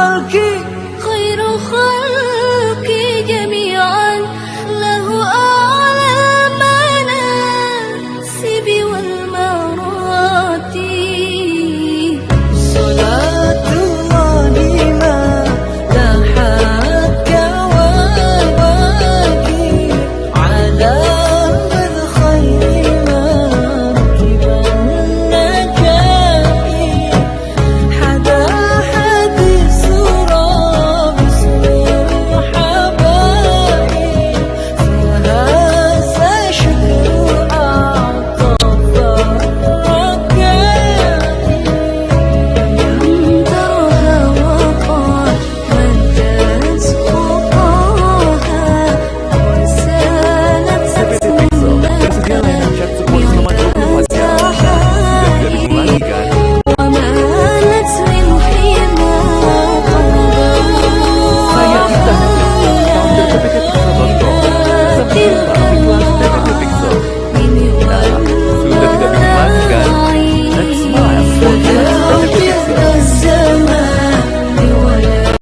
cualquier